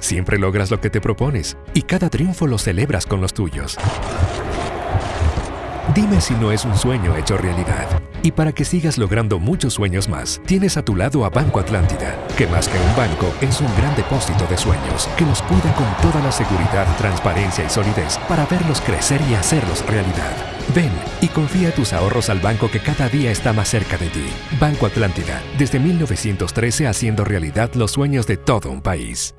Siempre logras lo que te propones y cada triunfo lo celebras con los tuyos. Dime si no es un sueño hecho realidad. Y para que sigas logrando muchos sueños más, tienes a tu lado a Banco Atlántida, que más que un banco es un gran depósito de sueños, que los cuida con toda la seguridad, transparencia y solidez para verlos crecer y hacerlos realidad. Ven y confía tus ahorros al banco que cada día está más cerca de ti. Banco Atlántida, desde 1913 haciendo realidad los sueños de todo un país.